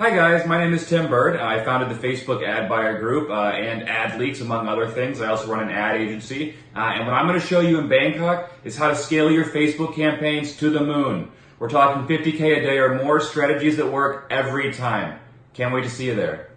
Hi guys, my name is Tim Burd. I founded the Facebook Ad Buyer Group uh, and Ad Leaks, among other things. I also run an ad agency. Uh, and what I'm going to show you in Bangkok is how to scale your Facebook campaigns to the moon. We're talking 50K a day or more strategies that work every time. Can't wait to see you there.